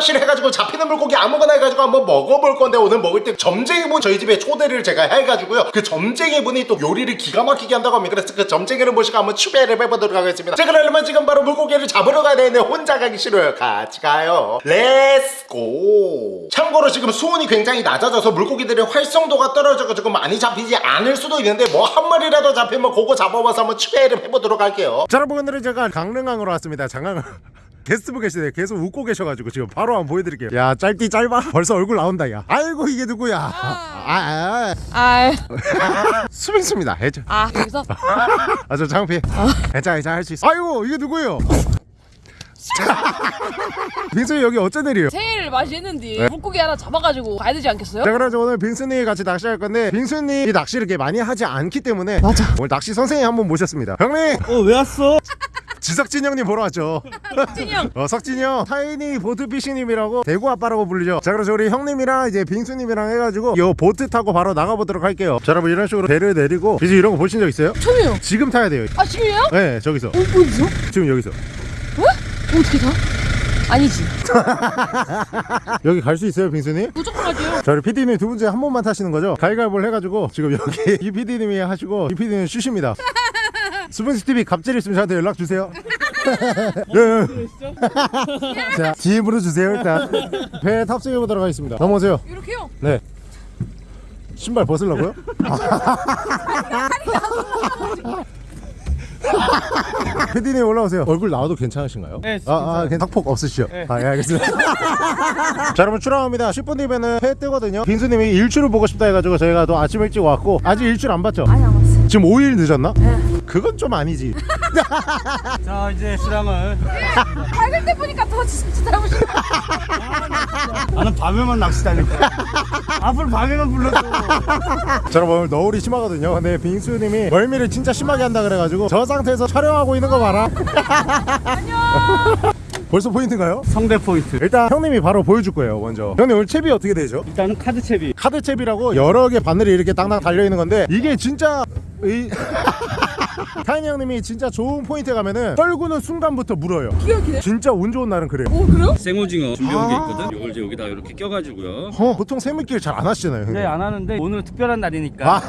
낚시를 해가지고 잡히는 물고기 아무거나 해가지고 한번 먹어볼 건데 오늘 먹을 때 점쟁이분 저희 집에 초대를 제가 해가지고요. 그 점쟁이분이 또 요리를 기가 막히게 한다고 합니다. 그래서 그 점쟁이를 모시고 한번 추배를 해보도록 하겠습니다. 자 그러려면 지금 바로 물고기를 잡으러 가야 되는데 혼자 가기 싫어요. 같이 가요. let's go 참고로 지금 수온이 굉장히 낮아져서 물고기들의 활성도가 떨어져가지고 많이 잡히지 않을 수도 있는데 뭐 한 마리라도 잡히면 그거 잡아봐서 한번 추배를 해보도록 할게요. 자 여러분 오늘은 제가 강릉항으로 왔습니다. 장항 게스트분 계시네. 계속 웃고 계셔가지고 지금 바로 한번 보여드릴게요. 야 짧디 짧아? 벌써 얼굴 나온다 야. 아이고 이게 누구야? 아, 아, 아, 아. 수빈수입니다. 해줘. 아, 여기서? 아저 장피. 괜찮아 괜찮아 할 수 있어. 아이고 이게 누구예요? 빈수 여기 어쩐 일이에요? 새해를 맞이했는데 네. 물고기 하나 잡아가지고 가야 되지 않겠어요? 자 그래서 오늘 빈수님 같이 낚시할 건데 빈수님이 낚시를 이렇게 많이 하지 않기 때문에 맞아. 오늘 낚시 선생님 한분 모셨습니다. 형님! 어왜 왔어? 지석진 형님 보러 왔죠 찐이 형. 어, 석진이 형 타이니 보트 피싱님이라고 대구 아빠라고 불리죠 자 그래서 우리 형님이랑 이제 빙수님이랑 해가지고 요 보트 타고 바로 나가보도록 할게요 자 여러분 이런 식으로 배를 내리고 비즈 이런 거 보신 적 있어요? 처음이에요. 지금 타야 돼요 아, 지금이에요? 네 저기서 어, 어디서? 지금 여기서 어떻게 다? 아니지. 여기 갈 수 있어요 빙수님? 무조건. 자 우리 PD님 두분 중에 한 번만 타시는 거죠? 가위가위보를 해가지고 지금 여기 이 PD님이 하시고 이 PD님 쉬십니다 수분스 TV 갑질 있으면 저한테 연락 주세요. 예, 예. 자 DM으로 주세요 일단 배에 탑승해 보도록 하겠습니다. 넘어오세요. 이렇게요. 네. 신발 벗으려고요? PD님 올라오세요. 얼굴 나와도 괜찮으신가요? 네, 아, 아, 없으시죠? 네. 아, 예, 알겠습니다. 자, 여러분 출항합니다. 10분 뒤면은 회 뜨거든요. 빈수님이 일출을 보고 싶다 해가지고 저희가 또 아침 일찍 왔고 아직 일출 안 봤죠? 아니. 지금 5일 늦었나? 그건 좀 아니지. 자 이제 수량을 밝을 때 보니까 더 진짜 닮으시 나는 밤에만 낚시 다닐 거야 앞으로 밤에만 불러줘 자, 여러분 오늘 너울이 심하거든요. 근데 빙수님이 멀미를 진짜 심하게 한다 그래가지고 저 상태에서 촬영하고 있는 거 봐라. 벌써 포인트인가요? 성대 포인트 일단 형님이 바로 보여줄 거예요 먼저 형님 오늘 채비 어떻게 되죠? 일단은 카드 채비 카드 채비라고 여러 개 바늘이 이렇게 땅땅 달려 있는 건데 이게 진짜 이 타이니 형님이 진짜 좋은 포인트 가면은 떨구는 순간부터 물어요. 기가 막히네. 진짜 운 좋은 날은 그래요. 오, 그래요? 생오징어 준비한 게 아. 있거든. 이걸 이제 여기다 이렇게 껴가지고요. 어, 보통 새물길 잘 안 하시잖아요 형님. 네안 하는데 오늘 특별한 날이니까. 아.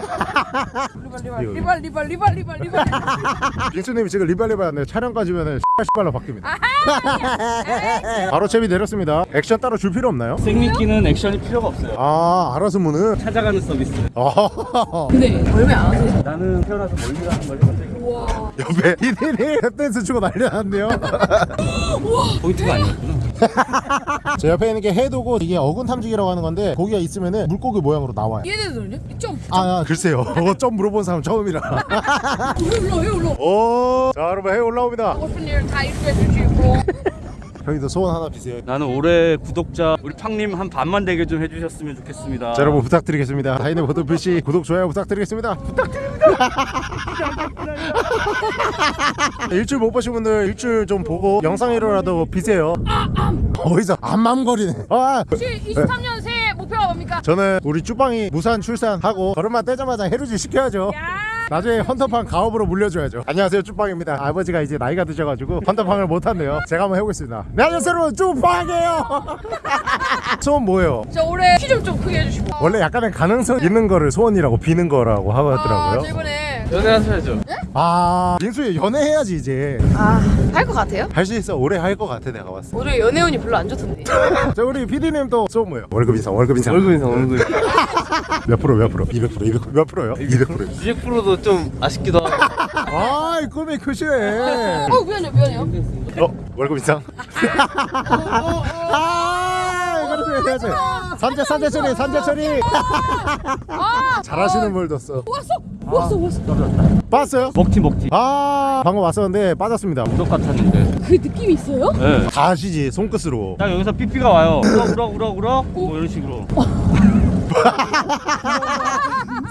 리발, 리발, 리발, 리발, 리발, 리발, 리발. 빙수님이 지금 리발 리발 하는데 촬영까지면은 씨발로 바뀝니다. 바로 채비 내렸습니다. 액션 따로 줄 필요 없나요? 생미끼는 액션이 필요가 없어요. 아 알아서 무는 찾아가는 서비스. 아 근데 얼마 안 하세요? 나는 태어나서 멀리 가는 걸 우와. 옆에 이들이 탭댄스 추고 난리 났네요 포인트가 아니었구나 제 옆에 있는 게 해도고 이게 어군 탐지기라고 하는 건데 고기가 있으면은 물고기 모양으로 나와요 얘네들은요? 점. 아, 아 글쎄요 그거 좀 물어본 사람 처음이라 왜 올라, 왜 올라? 오, 자 여러분 해 올라옵니다 형님도 소원 하나 비세요. 나는 올해 구독자 우리 팡님 한 반만 되게 좀 해주셨으면 좋겠습니다. 자 여러분 부탁드리겠습니다. 타이니 보트 피싱 구독 좋아요 부탁드리겠습니다. 부탁드립니다. 일주일 못 보신 분들 일주일 좀 보고 영상이라도 비세요. 어디서 암맘거리네. 아! 혹시 23년 새해 목표가 뭡니까? 저는 우리 쭈빵이 무산 출산하고 걸음만 떼자마자 해루질 시켜야죠. 야. 나중에 헌터팡 가업으로 물려줘야죠. 안녕하세요 쭈빵입니다. 아버지가 이제 나이가 드셔가지고 헌터팡을 못한대요. 제가 한번 해보겠습니다. 네 안녕하세요 여러분 쭈빵이에요. 소원 뭐예요? 저 올해 키 좀 좀 크게 해주시고. 원래 약간의 가능성 있는 거를 소원이라고 비는 거라고 아, 저 하더라고요. 이번에. 연애하셔야죠. 아 민수야 연애해야지 이제. 아, 할 것 같아요? 할 수 있어. 오래 할것 같아 내가 봤을 올해 연애운이 별로 안 좋던데. 때자 우리 PD님 또 소원 뭐예요? 월급 인상 월급 인상. 얼굴 인상 얼굴 몇 프로 몇 프로? 200% 200%, 몇 프로요? 200% 200%도 좀 아쉽기도 하고. 아이 꿈이 크시네 어, 미안해요, 미안해요. 어? 월급 인상? 아 이거를 해야지. 산재 산재 처리 산재 처리. 아, 잘하시는 분 뒀어. 왔어, 왔어, 왔어. 봤어요? 먹튀 먹튀 아 방금 왔었는데 빠졌습니다. 무덕 같았는데. 그 느낌이 있어요? 네. 다 아시지 손끝으로. 딱 여기서 삐삐가 와요. 울어 울어 울어 울어? 뭐 이런 식으로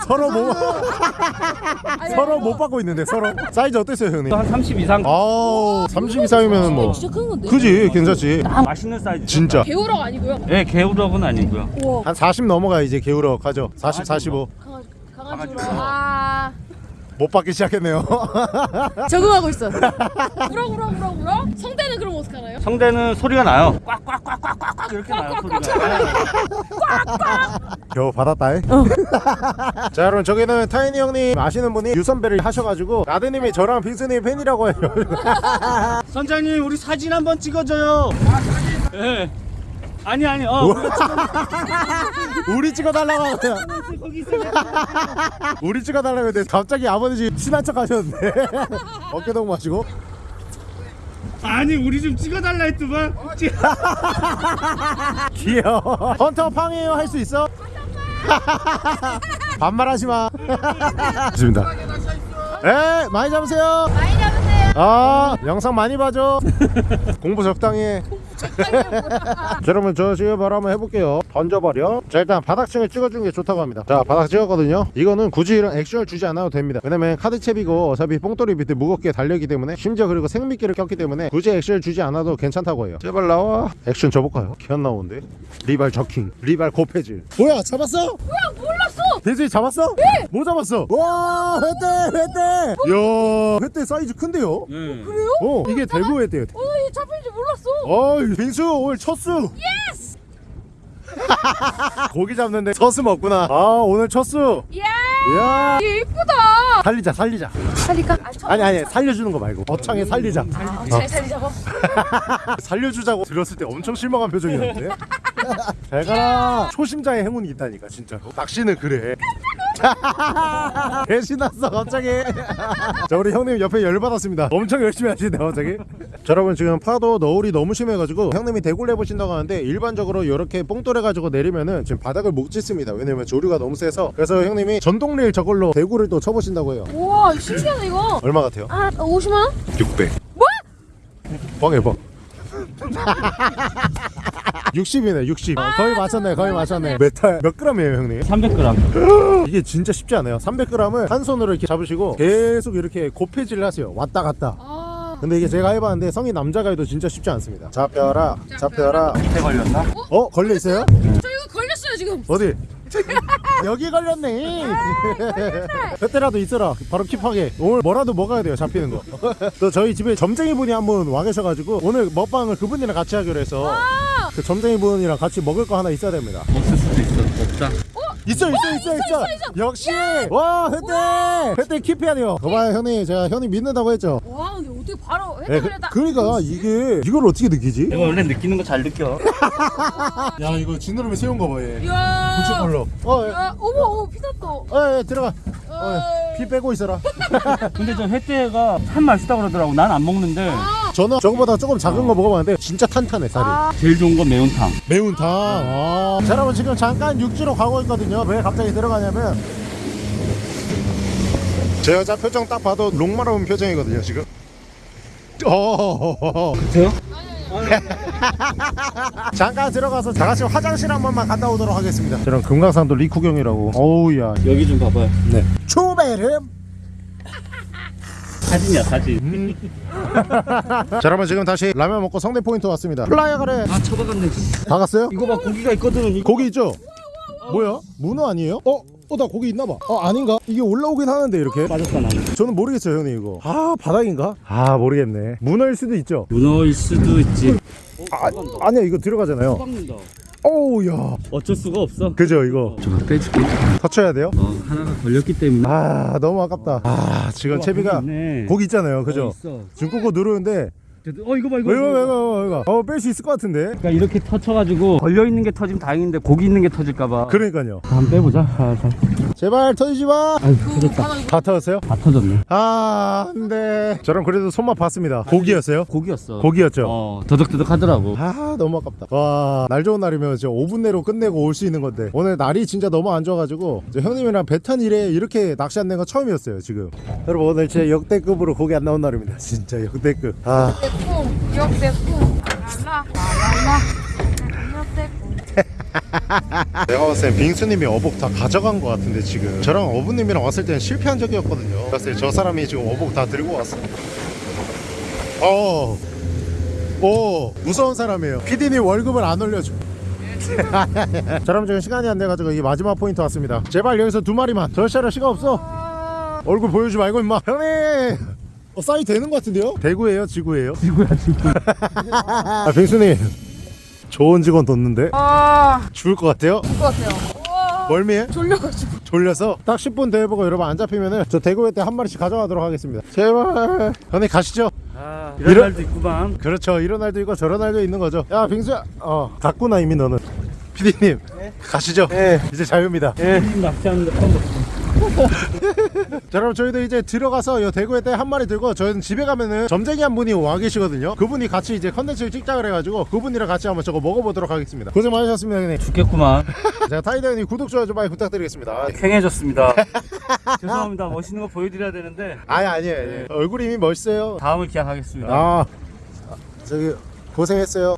서로 못 아니, 서로 아니, 못 받고 있는데 서로. 사이즈 어땠어요 형님? 한 30 이상. 아우 30 이상이면 뭐. 진짜 큰 건데. 그지 괜찮지? 맛있는 사이즈. 진짜. 개우럭 아니고요. 네 개우럭은 아니고요. 우와. 한40 넘어가 이제 게으러 가죠. 40 45 강아지, 강아지로. 아, 못 받기 시작했네요 적응하고 있어. 우럭 우럭 우럭 우럭. 성대는 그럼 어떡하나요? 성대는 소리가 나요. 꽉꽉꽉꽉꽉꽉 이렇게 나요 소리가. 겨우 받았다 이. 자 여러분 저기는 타이니 형님 아시는 분이 유선배를 하셔가지고 라드님이 저랑 빙수님 팬이라고 해요 선장님 우리 사진 한번 찍어줘요. 아 사진. 예. 아니 아니 어. 우리가 우리 찍어달라고 거기 있어. 우리 찍어달라고 했는데 갑자기 아버지 친한 척 하셨는데. 어깨동 마시고? 아니 우리 좀 찍어달라 했더만. 찍- 귀여워. 헌터 팡이에요. 할 수 있어? 반말하지 마. 좋습니다. 에 많이 잡으세요. 많이 잡으세요. 아 영상 많이 봐줘. 공부 적당히 해 자, 여러분 저 지금 바로 한번 해볼게요. 던져버려. 자 일단 바닥층을 찍어주는 게 좋다고 합니다. 자 바닥 찍었거든요. 이거는 굳이 이런 액션을 주지 않아도 됩니다. 왜냐면 카드채비고 어차피 뽕돌이 밑에 무겁게 달려있기 때문에 심지어 그리고 생미끼를 꼈기 때문에 굳이 액션을 주지 않아도 괜찮다고 해요. 제발 나와. 액션 줘볼까요? 기안 나오는데? 리발 저킹 리발 고패질. 뭐야 잡았어? 뭐야 몰랐어. 대수이 잡았어? 네! 뭐 잡았어? 와 횟대 횟대 야 횟대 사이즈 큰데요? 예. 그래요? 어 이게 대구 횟대요 어, 이 잡힌 줄 몰랐어. 어이 빙수 오늘 첫수 yes. 고기 잡는데 첫수 먹구나 아 오늘 첫수 예. 이야. 얘 이쁘다. 살리자 살리자. 살릴까? 아, 저... 아니 아니 살려주는 거 말고. 어창에 살리자. 아, 잘 살리자고. 살려주자고 들었을 때 엄청 실망한 표정이었는데. 잘 가라. 초심자의 행운이 있다니까 진짜 낚시는 그래 개 신났어 갑자기 자 우리 형님 옆에 열받았습니다 엄청 열심히 하시네 갑자기 자 여러분 지금 파도 너울이 너무 심해가지고 형님이 대굴 해보신다고 하는데 일반적으로 이렇게 뽕돌 해 가지고 내리면은 지금 바닥을 못 찢습니다 왜냐면 조류가 너무 세서 그래서 형님이 전동릴 저걸로 대굴을 또 쳐보신다고 해요 우와 신기하다 이거. 얼마 같아요? 아 50만 원? 600 뭐? 뻥해 뻥 60이네 60 어, 거의 맞췄네 거의 맞췄네 메탈 몇 그램이에요 형님? 300g. 이게 진짜 쉽지 않아요 300g을 한 손으로 이렇게 잡으시고 계속 이렇게 고패질을 하세요 왔다 갔다 아. 근데 이게 제가 해봤는데 성인 남자가 해도 진짜 쉽지 않습니다 잡혀라 잡혀라 밑에 걸렸나? 어? 걸려있어요? 저 이거 걸렸어요 지금. 어디? 여기 걸렸네. 횟대라도 있어라. 바로 keep하게. 오늘 뭐라도 먹어야 돼요 잡히는 거 또 저희 집에 점쟁이 분이 한 분 와 계셔가지고 오늘 먹방을 그분이랑 같이 하기로 해서 그 점쟁이 분이랑 같이 먹을 거 하나 있어야 됩니다. 없을 수도 있어. 없다. 있어 있어 있어 있어, 역시. 와 혜태. 혜태 킵해야 돼요. 거봐요 형님. 제가 형님 믿는다고 했죠? 와 근데 어떻게 바로 예, 혜택 그, 걸렸다. 그러니까 이게 이걸 어떻게 느끼지? 내가 원래 느끼는 거 잘 느껴. 야 이거 지느러미 세운 거봐 얘. 이야. 걸로 어, 예. 야, 어머 어머 피 났다. 어, 예, 들어가 어, 예. 피 빼고 있어라 근데 저 횟대가 참 맛있다 그러더라고. 난 안 먹는데 저는 저거보다 조금 작은 거 먹어봤는데 진짜 탄탄해 살이 아. 제일 좋은 건 매운탕. 매운탕 아. 자 여러분 지금 잠깐 육지로 가고 있거든요 왜 갑자기 들어가냐면 제 여자 표정 딱 봐도 롱마라운 표정이거든요 지금 어 그래요? 잠깐 들어가서 다 같이 화장실 한 번만 갔다 오도록 하겠습니다 저는 금강산도 리쿠경이라고 어우야 여기 좀 봐봐요. 네 초베름 사진이야 사진. 자 여러분 지금 다시 라면 먹고 성대 포인트 왔습니다 플라이어 가래 아 쳐박았네. 다 갔어요? 이거 봐 고기가 있거든. 이거. 고기 있죠? 뭐야? 문어 아니에요? 어? 어나 고기 있나봐 어 아닌가? 이게 올라오긴 하는데 이렇게 빠졌다 나는. 저는 모르겠어요 형님 이거 아 바닥인가? 아 모르겠네 문어일 수도 있죠 문어일 수도 있지. 아, 아니야 이거 들어가잖아요. 어우 야 어쩔 수가 없어. 그죠 이거 저거 빼줄게. 터쳐야 돼요? 어 하나가 걸렸기 때문에. 아 너무 아깝다 아 지금 우와, 채비가. 고기 있잖아요 그죠? 어, 있어. 지금 꾹꾹 누르는데 어 이거 봐 이거 이거. 이거 이거 이거 어뺄 수 있을 것 같은데 그러니까 이렇게 터쳐가지고 걸려 있는 게 터지면 다행인데 고기 있는 게 터질까봐. 그러니까요 한번 빼보자. 아, 자. 제발 터지지 마 아유 터졌다. 다 터졌어요? 다 터졌네. 아 안돼 저랑 그래도 손맛 봤습니다 고기였어요? 고기였어. 고기였죠? 어 더덕더덕 하더라고. 아 너무 아깝다 와 날 좋은 날이면 진짜 5분 내로 끝내고 올 수 있는 건데 오늘 날이 진짜 너무 안 좋아가지고 이제 형님이랑 배 탄 일에 이렇게 낚시 안 낸 건 처음이었어요 지금 여러분 오늘 진짜 역대급으로 고기 안 나온 날입니다 진짜 역대급 아 역대품. 내가 봤을 땐 빙수님이 어복 다 가져간 것 같은데 지금. 저랑 어부님이랑 왔을 때는 실패한 적이었거든요. 그랬을 때 저 사람이 지금 어복 다 들고 왔어. 어. 오 무서운 사람이에요. PD님 월급을 안 올려줘. 자 그럼 지금 시간이 안 돼가지고 이 마지막 포인트 왔습니다. 제발 여기서 두 마리만. 더 샤를 시간 없어. 얼굴 보여주지 말고 임마. 형님 어, 싸이 되는 것 같은데요? 대구예요 지구예요? 지구야 지구. 아 빙수님. 좋은 직원 뒀는데? 아. 죽을 것 같아요? 그럴 것 같아요. 와. 멀미해? 졸려가지고. 졸려서? 딱 10분 대회보고 여러분 안 잡히면은 저 대구회 때한 마리씩 가져가도록 하겠습니다. 제발. 형님 가시죠. 아 이런 이런- 날도 있구만. 그렇죠. 이런 날도 있고 저런 날도 있는 거죠. 야 빙수야. 어 갔구나 이미 너는. 피디님 가시죠. 네. 이제 자유입니다. 예 낚시하는데 처음 봤어 자 그럼 저희도 이제 들어가서 요 대구에 때 한 마리 들고 저희는 집에 가면은 점쟁이 한 분이 와 계시거든요. 그분이 같이 이제 컨텐츠를 찍자 그래가지고 그분이랑 같이 한번 저거 먹어보도록 하겠습니다. 고생 많으셨습니다 형님. 죽겠구만. 제가 타이드 형님 구독 좋아요 좀 많이 부탁드리겠습니다. 쾌해졌습니다. 죄송합니다. 멋있는 거 보여드려야 되는데. 아니 아니에요. 아니에요. 얼굴이 이미 멋있어요. 다음을 기약하겠습니다. 아 저기 고생했어요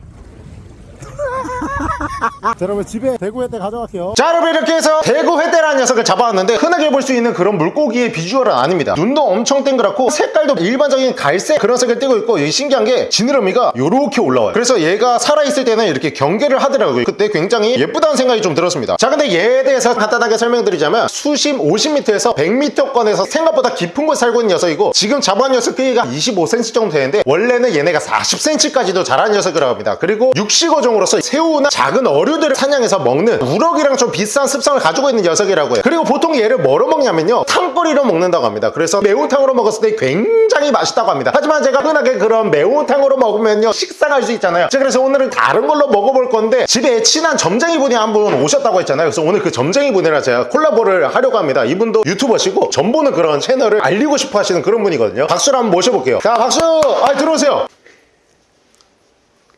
자 여러분 집에 대구 회대 가져갈게요. 자 여러분 이렇게 해서 대구 회대라는 녀석을 잡아왔는데 흔하게 볼 수 있는 그런 물고기의 비주얼은 아닙니다. 눈도 엄청 땡그랗고 색깔도 일반적인 갈색 그런 색을 띠고 있고 이 신기한 게 지느러미가 요렇게 올라와요. 그래서 얘가 살아있을 때는 이렇게 경계를 하더라고요. 그때 굉장히 예쁘다는 생각이 좀 들었습니다. 자 근데 얘에 대해서 간단하게 설명드리자면 수심 50m에서 100m권에서 생각보다 깊은 곳에 살고 있는 녀석이고 지금 잡아온 녀석 크기가 25cm 정도 되는데 원래는 얘네가 40cm까지도 자라는 녀석이라고 합니다. 그리고 육식어종으로서 새우나 작은 어류들을 사냥해서 먹는 우럭이랑 좀 비슷한 습성을 가지고 있는 녀석이라고 해요. 그리고 보통 얘를 뭐로 먹냐면요. 탕거리로 먹는다고 합니다. 그래서 매운탕으로 먹었을 때 굉장히 맛있다고 합니다. 하지만 제가 흔하게 그런 매운탕으로 먹으면요. 식상할 수 있잖아요. 자 그래서 오늘은 다른 걸로 먹어볼 건데 집에 친한 점쟁이 분이 한 분 오셨다고 했잖아요. 그래서 오늘 그 점쟁이 분이랑 제가 콜라보를 하려고 합니다. 이분도 유튜버시고 전보는 그런 채널을 알리고 싶어 하시는 그런 분이거든요. 박수를 한번 모셔볼게요. 자 박수! 아 들어오세요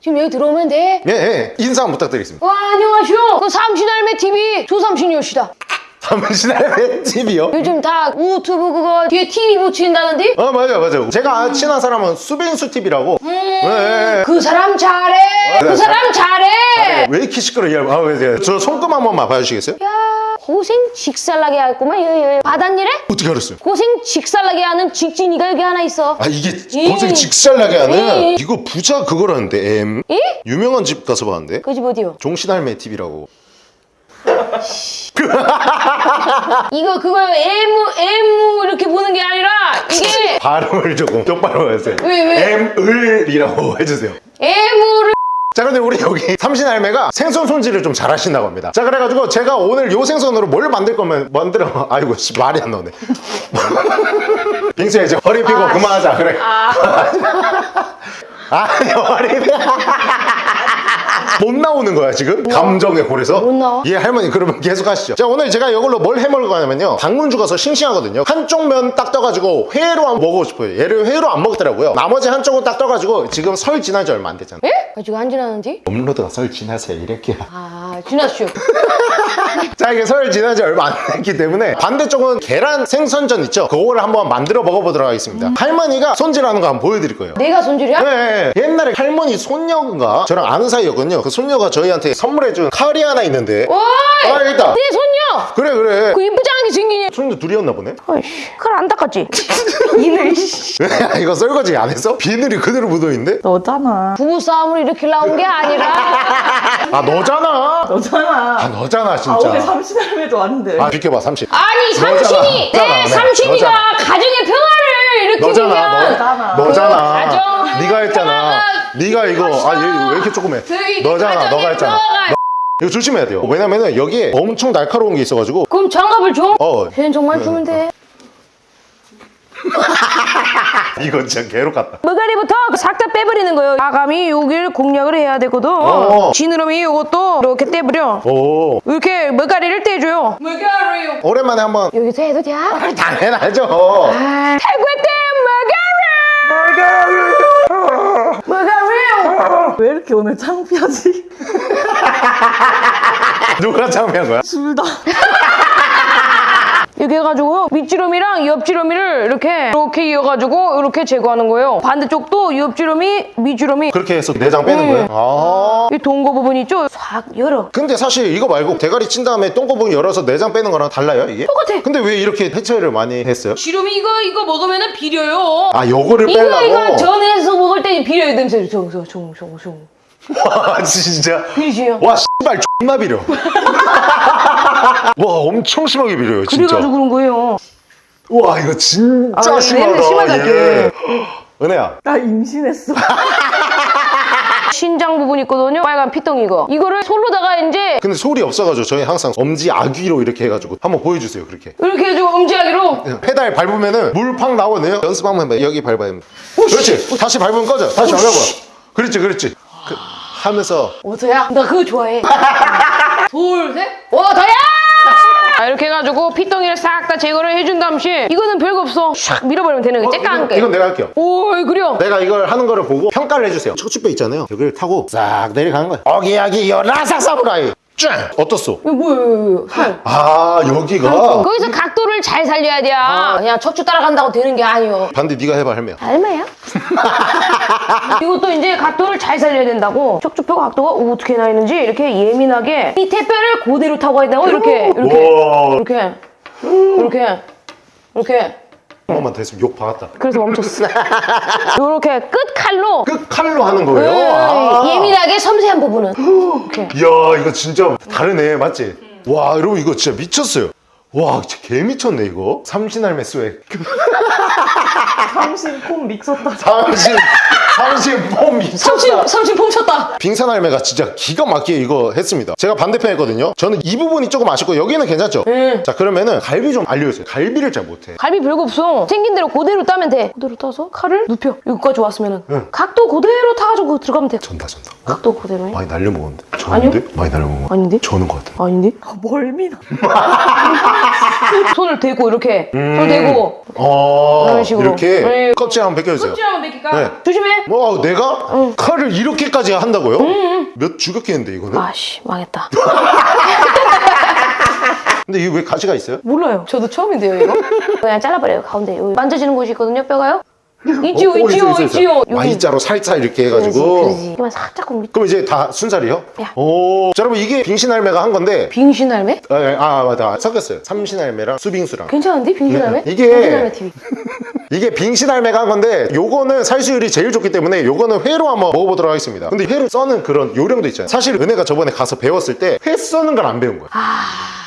지금 여기 들어오면 돼. 예, 예. 인사 한번 부탁드리겠습니다 와 안녕하시오. 그 삼신할매 TV 조삼신이옵시다. 잠시만요 집이요? 요즘 다 유튜브 그거 뒤에 TV 붙인다는데? 어 맞아요 맞아요 제가 친한 사람은 수빈수 TV라고 네, 그 사람 잘해. 네, 그 사람 잘해. 왜 이렇게 시끄러워요? 아, 왜, 네. 저 손금 한 번만 봐주시겠어요? 야 고생 직살나게 했구만. 여, 여, 여. 받았니래? 어떻게 알았어요? 고생 직살나게 하는 직진이가 여기 하나 있어. 아 이게 예. 고생 직살나게 하는 예. 이거 부자 그거라는데 M 예? 유명한 집 가서 봤는데 그 집 어디요? 종신할매 TV라고 이거 그거요. 애무 애무 이렇게 보는 게 아니라 이게 발음을 조금 똑바로 해주세요 왜, 왜? M을이라고 해주세요 애무를 자 근데 우리 여기 삼신할매가 생선 손질을 좀 잘하신다고 합니다. 자 그래가지고 제가 오늘 요 생선으로 뭘 만들 거면 만들어? 아이고 씨 말이 안 나오네. 빙수야 이제 허리 펴고 그만하자. 그래. 아니 허리 펴. 못 나오는 거야 지금? 감정에 홀에서? 못 나와? 예 할머니 그러면 계속 하시죠. 자 오늘 제가 이걸로 뭘 해먹을 거냐면요. 방문주 가서 싱싱하거든요. 한쪽 면 딱 떠가지고 회로 한번 먹어보고 싶어요. 얘를 회로 안 먹더라고요. 나머지 한쪽은 딱 떠가지고 지금 설 지난 지 얼마 안 됐잖아 예? 아직 안 지났는데? 업로드가 설 지나서 이렇게. 아 지났슈. 자 이게 설 지난 지 얼마 안 됐기 때문에 반대쪽은 계란 생선전 있죠 그거를 한번 만들어 먹어보도록 하겠습니다 할머니가 손질하는 거 한번 보여드릴 거예요 내가 손질이야? 네, 옛날에 할머니 손녀가 저랑 아는 사이였거든요 그 손녀가 저희한테 선물해준 칼이 하나 있는데 오이! 아 있다 내 손녀! 그래 그래 그 이쁘장하게 생기냐? 손녀 둘이었나 보네 어이씨, 그걸 안 닦았지? 이늘 씨. 왜 이거 설거지 안 했어? 비늘이 그대로 묻어있는데? 너잖아. 부부싸움을 이렇게 나온 게 아니라 아 너잖아 너잖아. 아 너잖아 아, 오늘 진짜 삼신할매도 왔는데. 아 비켜봐 삼십. 아니 너잖아. 삼촌이 너잖아, 내 네, 삼촌이가 너잖아. 가정의 평화를 이렇게 너잖아 주면 너 너잖아. 가정 네가 했잖아. 네가 이거 아 얘 왜 이렇게 조그매? 저기 너잖아 너가 했잖아. 너- 이거 조심해야 돼요. 왜냐면은 여기에 엄청 날카로운 게 있어가지고 그럼 장갑을 줘? 어. 걔는 정말 주면 돼 이거 진짜 개로 같다. 머가리부터 싹 다 빼버리는 거예요. 아감이 여기를 공략을 해야 되거든. 어. 지느러미 요것도 이렇게 떼버려. 오 이렇게 머가리를 떼줘요. 머가리. 오랜만에 한번. 여기서 해도 돼? 당연하죠. 아, 탈구했대 머가리! 머가리! 왜 이렇게 오늘 창피하지? 누가 참여한 거야? 둘 다. 이렇게 해가지고 밑지름이랑 옆지름이를 이렇게 이렇게 이어가지고 이렇게 제거하는 거예요 반대쪽도 옆지름이 밑지름이 그렇게 해서 내장 빼는 네. 거예요? 아 이 동거 부분 있죠? 싹 열어 근데 사실 이거 말고 대가리 친 다음에 똥꼬부분 열어서 내장 빼는 거랑 달라요 이게? 똑같아. 근데 왜 이렇게 해체를 많이 했어요? 지름이 이거 이거 먹으면은 비려요 아 요거를 이거 빼려고? 이거 전에서 먹을 때 비려요 냄새 종종종종 와 진짜 비리지요 와 씨발 존나 비려 와 엄청 심하게 비려요 진짜 그래가지고 그런 거예요 우와 이거 진짜 아, 심하다 심하다, 예. 은혜야 나 임신했어. 신장 부분 있거든요. 빨간 피덩이 이거. 이거를 솔로다가 이제 근데 소리 없어가지고 저희 항상 엄지 아귀로 이렇게 해가지고 한번 보여주세요 그렇게 이렇게 해주고 엄지하기로. 페달 밟으면은 물 팍 나오네요 연습 한번 해봐 여기 밟아요 그렇지 다시 밟으면 꺼져 다시 밟아봐 그렇지 그렇지 그, 하면서 어서야? 나 그거 좋아해. 둘, 셋. 오, 더야! 아, 이렇게 해가지고 피덩이를 싹 다 제거를 해준 다음에 이거는 별거 없어. 샥 밀어버리면 되는 거. 째까 한 게. 이건 내가 할게요 오, 그려. 내가 이걸 하는 거를 보고 평가를 해주세요 척추뼈 있잖아요 여기를 타고 싹 내려가는 거야 어기야기 여라삭 사무라이 쫙 어떻소? 이거 뭐야, 이거, 이거. 살. 아 여기가 거기서 각도를 잘 살려야 돼. 그냥 척추 따라간다고 되는 게 아니요. 반대 네가 해봐 할매야 얼마야? 이것도 이제 각도를 잘 살려야 된다고. 척추뼈 각도가 어떻게 나 있는지 이렇게 예민하게 밑에 뼈를 그대로 타고 가야 된다고 이렇게 이렇게 우와 이렇게 이렇게 이렇게. 한 번만 더 했으면 욕 박았다 그래서 멈췄어. 이렇게 끝 칼로 끝 칼로 하는 거예요? 아. 예민하게 섬세한 부분은. 이야 이거 진짜 다르네 맞지? 와 여러분 이거 진짜 미쳤어요 와 진짜 개 미쳤네 이거 삼신할매 swag 삼신 폼 미쳤다. 삼신 삼신 폼 미쳤다 삼신 삼신 폼 쳤다. 빙산 할매가 진짜 기가 막히게 이거 했습니다 제가 반대편 했거든요 저는 이 부분이 조금 아쉽고 여기는 괜찮죠? 자 그러면은 갈비 좀 알려주세요 갈비를 잘 못해 갈비 별거 없어. 생긴 대로 그대로 따면 돼. 그대로 따서 칼을 눕혀. 여기까지 왔으면은 각도 그대로 타가지고 들어가면 돼. 전다 전다 어? 각도 그대로 해. 많이 날려먹었는데 저는데? 많이 날려먹은 거 아닌데? 저는 것 같아 아닌데? 아, 멀미나. 손을 대고 이렇게 손을 대고 어 이런 식으로. 이렇게 네. 껍질 한번 벗겨주세요 찌하면 되니까 네. 조심해. 뭐 내가 칼을 이렇게까지 한다고요? 몇 주격했는데 이거는? 아씨 망했다. 근데 이게 왜 가시가 있어요? 몰라요. 저도 처음인데요 이거. 그냥 잘라버려요 가운데. 여기 만져지는 곳이 있거든요 뼈가요. 있지요 어, 있지요 있어, 있어, 있어. 있지요. Y자로 살짝 이렇게 해가지고 그러지. 이만 살짝 밑. 그럼 이제 다 순살이요? 야. 오. 자, 여러분 이게 빙신할매가 한 건데 빙신할매? 아, 아 맞다 섞였어요 삼신할매랑 수빙수랑 괜찮은데 빙신할매? 네. 이게- 빙신할매 TV. 이게 빙신할매가 한 건데 요거는 살수율이 제일 좋기 때문에 요거는 회로 한번 먹어보도록 하겠습니다 근데 회로 써는 그런 요령도 있잖아요 사실 은혜가 저번에 가서 배웠을 때 회 써는 걸 안 배운 거야 아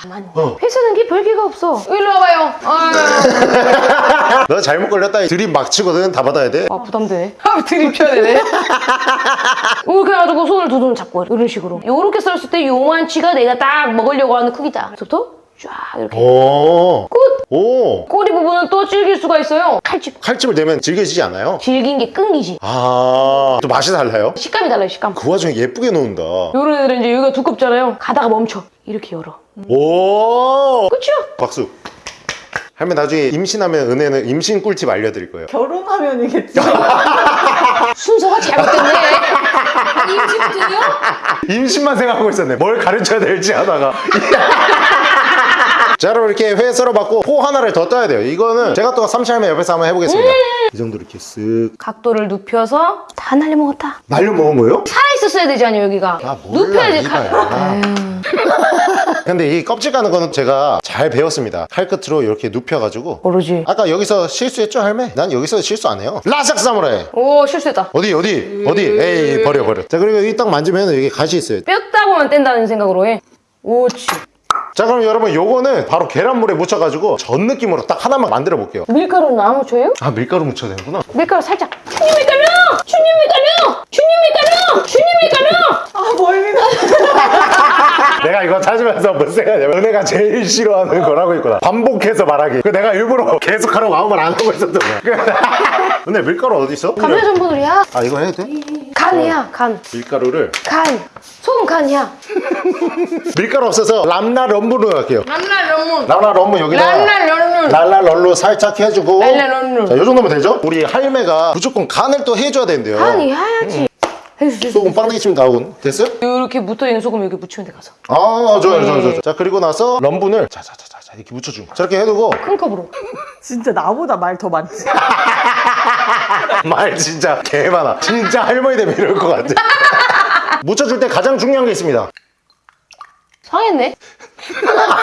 맞네. 어. 회 쓰는 게 별개가 없어. 일로 와봐요. 아, 너 잘못 걸렸다 드립 막 치거든 다 받아야 돼아 부담되네. 아 드립 쳐야 되네. 이렇게 해가지고 손을 두 손 잡고 이런 식으로. 요렇게 썰었을 때 요만치가 내가 딱 먹으려고 하는 크기다. 그래서부터 쫙 이렇게. 오. 끝. 오. 꼬리 부분은 또 질길 수가 있어요. 칼집. 칼집을 대면 질겨지지 않아요? 질긴 게 끈기지. 아. 또 맛이 달라요? 식감이 달라요 식감. 그 와중에 예쁘게 놓는다 요런 애들은 이제 여기가 두껍잖아요. 가다가 멈춰. 이렇게 열어. 오. 그쵸? 박수. 할매 나중에 임신하면 은혜는 임신 꿀팁 알려드릴 거예요. 결혼하면이겠지. 순서가 잘못됐네. 아니 임신부터요? 임신만 생각하고 있었네. 뭘 가르쳐야 될지 하다가. 자 여러분 이렇게 회 썰어봤고 포 하나를 더 떠야 돼요. 이거는 제가 또 삼시할매 옆에서 한번 해보겠습니다. 이 정도 이렇게 쓱 각도를 눕혀서 다 날려먹었다. 날려 먹은 거예요? 살아있었어야 되지 않아요 여기가. 아 몰라 눕혀야지. 칼. 근데 이 껍질 까는 거는 제가 잘 배웠습니다. 칼 끝으로 이렇게 눕혀가지고 모르지. 아까 여기서 실수했죠 할매? 난 여기서 실수 안 해요. 라삭 사무라이. 오 실수했다. 어디 어디 어디 에이 버려 버려 자 그리고 여기 딱 만지면 여기 가시 있어요 뼈 따고만 뗀다는 생각으로 해. 오치. 자 그럼 여러분 요거는 바로 계란물에 묻혀가지고 전 느낌으로 딱 하나만 만들어 볼게요 밀가루는 안 묻혀요? 아 밀가루 묻혀야 되는구나 밀가루 살짝. 주님 밀가루! 주님 밀가루! 주님 밀가루! 주님 밀가루! 아, 멀미나. 내가 이거 찾으면서 무슨 생각이냐면 은혜가 제일 싫어하는 거라고 있구나 반복해서 말하기 그 내가 일부러 계속 하라고 아무 말 안 하고 있었던 거야 은혜 밀가루 어디 있어? 감자 전분이야. 아 이거 해도 돼? 간이야 간. 밀가루를 간. 소금 간이야. 밀가루 없어서 람나 럼 브로 할게요 란날 런문. 람나 럼브 여기다 란날 런문. 랄라 럴로 살짝 해주고 랄라 럴로. 자, 요 정도면 되죠? 우리 할매가 무조건 간을 또 해줘야 된대요 간이 해야지. 됐어. 소금 빵댕이 치면 나오고 됐어요? 이렇게 묻어있는 소금 여기 묻히면 돼 가서. 아 좋아요 좋아요 좋아요 자 그리고 나서 럼분을 자자자자 이렇게 묻혀주고 저렇게 해두고 큰 컵으로. 진짜 나보다 말 더 많지. 말 진짜 개 많아 진짜 할머니 되면 이럴 것 같아 묻혀줄 때 가장 중요한 게 있습니다 상했네.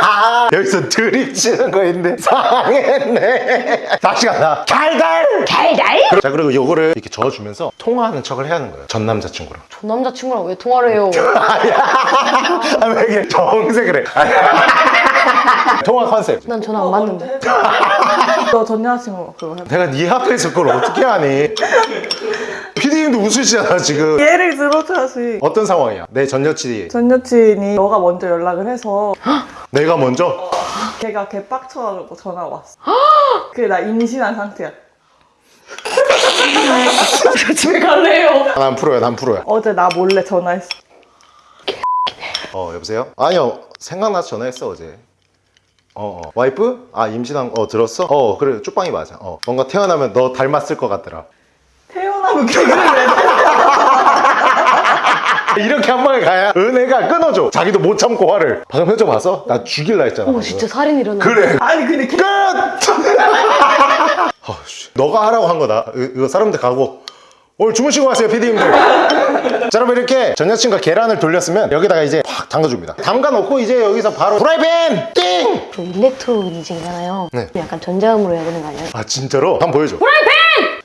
아, 여기서 드립 치는 거 있는데 상했네. 다시 간다 달달! 달달. 자 그리고 요거를 이렇게 저어주면서 통화하는 척을 해야 하는 거예요. 전 남자친구랑. 전 남자친구랑 왜 통화를 해요? 아왜 이렇게 정색을 해? 통화 컨셉. 난 전화 안 받는데. 너 전 여자친구 그거 해봐. 내가 네 앞에서 그걸 어떻게 하니? 피디님도 웃으시잖아 지금. 예를 들어줘야지. 어떤 상황이야? 내 전 여친이 전 여친이 너가 먼저 연락을 해서 내가 먼저 걔가 걔 빡쳐가지고 전화가 왔어. 그래 나 임신한 상태야. 저 집에 갈래요. 아, 난 프로야 난 프로야. 어제 나 몰래 전화했어. 어 여보세요? 아니요 생각나서 전화했어 어제. 어, 어. 와이프? 아 임신한 거 어, 들었어? 어 그래 쪽방이 맞아. 어 뭔가 태어나면 너 닮았을 것 같더라. 개그를 이렇게 한 방에 가야 은혜가 끊어줘. 자기도 못 참고 화를. 방금 표정 봤어? 나 죽일라 했잖아. 오 진짜 살인 일어나. 그래. 아니 근데 걔 끝! 아, 씨. 너가 하라고 한 거다. 이- 이거 사람들 가고. 오늘 주무시고 가세요, 피디님들. 자, 여러분 이렇게 전 여친과 계란을 돌렸으면 여기다가 이제 확 담가줍니다. 담가 놓고 이제 여기서 바로 프라이팬 띵! 저 일렉트로닉이잖아요. 네. 약간 전자음으로 해야 되는 거 아니에요? 아 진짜로? 한번 보여줘.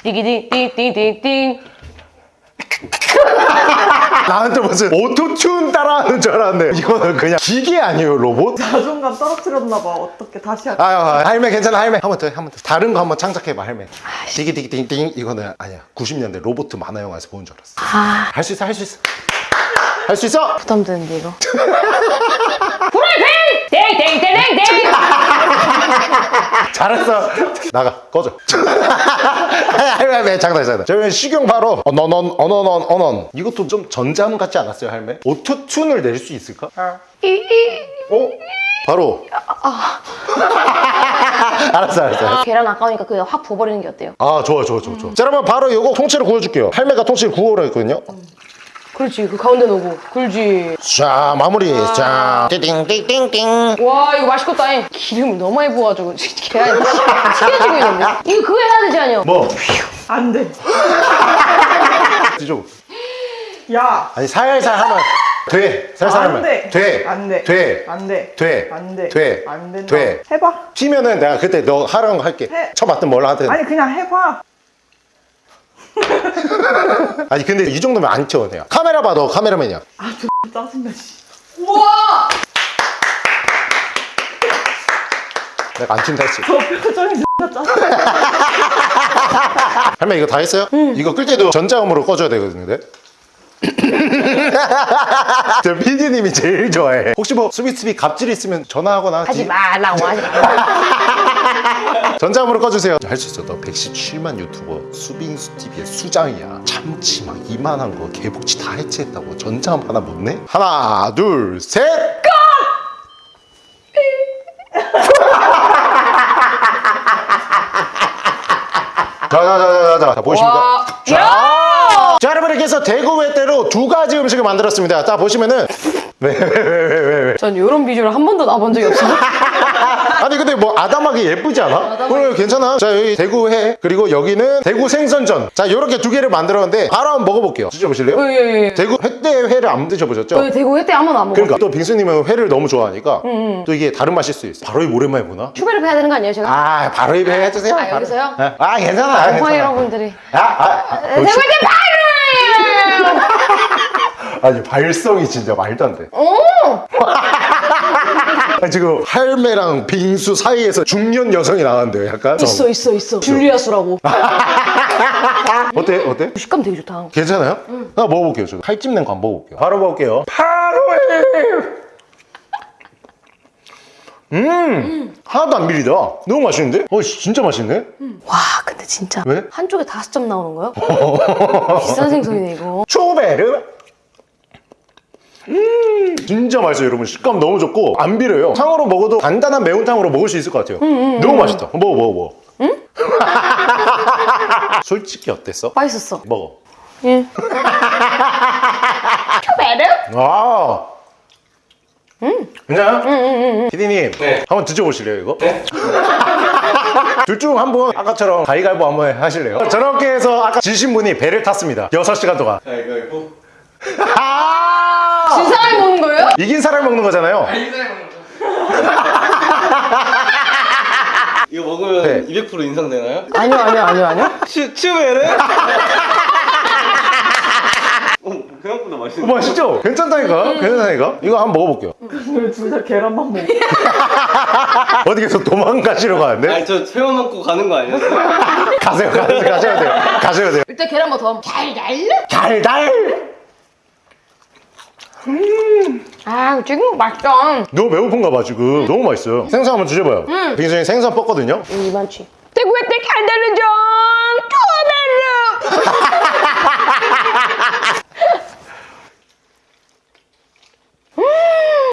띠기띵띵띵띵띵. 나한테 무슨 Auto-Tune 따라하는 줄 알았네. 이거는 그냥 기계 아니에요, 로봇? 자존감 떨어뜨렸나 봐. 어떻게 다시 할까? 아, 할매 괜찮아, 할매. 한 번 더, 한 번 더. 다른 거 한 번 창작해봐, 할매. 디기디기띵띵 이거는 아니야. 90년대 로봇 만화 영화에서 본줄 알았어. 아 할 수 있어, 할 수 있어. 할 수 있어. 부담되는데 이거. 프라이팬! 땡땡땡땡땡! 잘했어. 나가 꺼져. 할매 장난 장난. 저희 식용 바로 어넌 이것도 좀 전자음 같지 않았어요 할매? 오토튠을 낼 수 있을까? 어? 바로. 알았어 알았어. 알았어. 계란 아까우니까 그냥 확 부어버리는 게 어때요? 아 좋아 좋아 좋아 좋아. 자 여러분 바로 이거 통째로 구워줄게요. 할매가 통째로 구워라 했거든요. 그렇지 그 가운데 놓고 굴지 자 마무리. 자 띵띵띵띵. 와 이거 맛있겠다 잉. 기름을 너무 많이 부어가지고 계란이 튀겨지고 있는데 이거 그거 해야 되지 않요? 뭐안 돼. 뒤져. 야. 아니 살살 하면 돼. 살살 안 하면 돼. 돼. 안 돼. 돼. 안 돼. 돼. 안 돼. 돼. 안 된다. 돼. 해봐. 튀면은 내가 그때 너 하라는 거 할게. 해. 쳐봤든 뭘로 하든. 아니 그냥 해봐. 아니 근데 이 정도면 안 튀어 내가. 카메라 봐너 카메라맨이야. 짜증나 씨. 우와! 내가 안 튄다 했지. 저 표정이 짜증나. 할매 이거 다 했어요? 이거 끌 때도 전자음으로 꺼줘야 되거든요. 근데. 저 PD님이 제일 좋아해. 혹시 뭐 수비수비 갑질 있으면 전화하거나 하지 디- 말라고 하지 말라고 전자음으로 꺼주세요. 할 수 있어. 너 117만 유튜버 수빙수 TV의 수장이야. 참치 막 이만한 거 개복치 다 해체했다고 전자음 하나 못 내? 하나, 둘, 셋. 자자자자자 자, 보이십니까? 와. 자, 이렇게 해서 대구 외대로 두 가지 음식을 만들었습니다. 자 보시면은 왜왜왜 왜 왜 왜? 전 이런 비주얼 한 번도 나본 적이 없어요 아니 근데 뭐 아담하게 예쁘지 않아? 그래 괜찮아 자 여기 대구 회 그리고 여기는 대구 생선전 자 요렇게 두 개를 만들었는데 바로 한번 먹어볼게요 드셔보실래요? 예 예 예 대구 횟대 회를 안 드셔보셨죠? 대구 회때 한 번도 안 먹어 그러니까 또 빙수님은 회를 너무 좋아하니까 또 이게 다른 맛일 수 있어 바로 이 오랜만에 보나? 추베르 해야 되는 거 아니에요 제가? 아 바로 입에 해주세요 아, 여기서요? 아 괜찮아 아, 괜찮아 여러분들이 아, 아, 아, 대구 회 파이팅! 아 니 발성이 진짜 말도 안 돼. 오! 아니, 지금 할매랑 빙수 사이에서 중년 여성이 나왔는데요, 약간. 있어 있어 있어 줄리아스라고 어때? 어때? 식감 되게 좋다 괜찮아요? 나 먹어볼게요. 저 칼집 낸거 한번 먹어볼게요. 바로 먹을게요. 바로 해. 음, 하나도 안 비리다. 너무 맛있는데? 어, 씨, 진짜 맛있네. 와 근데 진짜 왜? 한쪽에 다섯 점 나오는 거요? 비싼 생선이네 이거 초베르. 음, 진짜 맛있어요, 여러분. 식감 너무 좋고 안 비려요. 탕으로 먹어도 간단한 매운탕으로 먹을 수 있을 것 같아요. 너무 맛있다. 먹어, 먹어, 먹어. 응? 솔직히 어땠어? 맛있었어 먹어. 예 추베르? 아. 괜찮아요? 응, 응, 응. 피디님, 한번 드셔보실래요, 이거? 네. 둘중 한 분 아까처럼 가위가위보 한번 하실래요? 저렇게 해서 아까 지신 분이 배를 탔습니다. 6시간 동안. 가위바위보 아! 진 사람이 먹는 거예요? 이긴 사람 먹는 거잖아요. 이거 먹으면 네. 200% 인상되나요? 아니요 아니요 아니요 아니요 치, 치우에를? 어, 생각보다 어, 맛있어. 맛있죠? 괜찮다니까? 괜찮다니까? 이거 한번 먹어볼게요. 왜둘다 계란만 먹어? 어디 계속 도망가시려고 하는데? 아니 저 새우 먹고 가는 거 아니었어요? 가세요, 가세요, 가셔야 돼요. 가셔야 돼요. 일단 계란 버터 잘 날려. 달달! 아 지금 맛있다 너무 배고픈가 봐, 지금. 너무 맛있어요. 생선 한번 드셔봐요. 빙수님 생선 뻗거든요? 이 많지 대구에 때 간다르정 투베르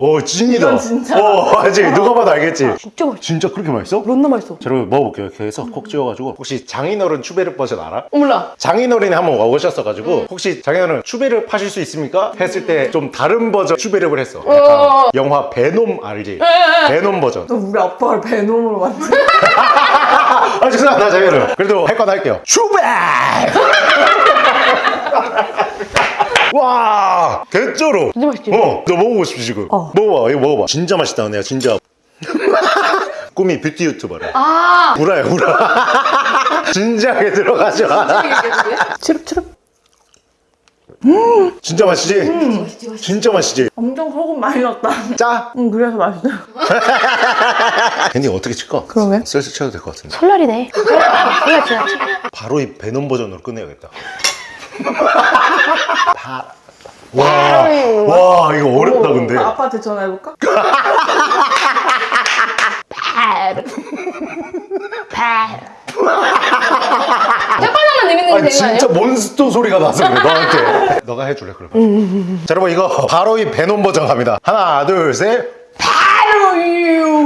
오, 찐이다. 진짜 오, 알지? 누가 봐도 알겠지? 진짜 맛있어 진짜 그렇게 맛있어? 존나 맛있어 자, 여러분 먹어볼게요. 이렇게 해서 콕 찍어가지고. 혹시 장인어른 추베르 버전 알아? 몰라. 장인어른이 한번 와오셨어가지고 혹시 장인어른 추베르 파실 수 있습니까? 했을 때 좀 다른 버전 추베르를 했어. 약간 영화 베놈 알지? 베놈 버전. 너 우리 아빠를 베놈으로 만든 아 죄송합니다 장인어른. 그래도 할 건 할게요. 추베르! 와 개쩔어. 진짜 맛있지? 어, 너 먹어보고 싶지 지금. 먹어봐, 이거 먹어봐. 진짜 맛있다, 내가 진짜. 꿈이 뷰티 유튜버래. 아. 구라야, 구라. 진지하게 들어가죠. 치릅치릅 진짜 맛있지? 진짜 맛있지? 엄청 소금 많이 넣었다 짜? 응 그래서 맛있어 괜히 어떻게 칠까? 그러게. 슬슬 쳐도 될 것 같은데. 설날이네 설날 지났지 바로 이 베놈 버전으로 끝내야겠다. 바... 와, 와, 이거 어렵다, 근데. 아빠한테 전화해볼까? 내미는 게 아니, 되는 거? 진짜 몬스터 소리가 나서 그래, 너한테. 너가 해줄래, 그러면. 자, 여러분, 이거 바로 이 베놈 버전 갑니다. 하나, 둘, 셋. 바로 유!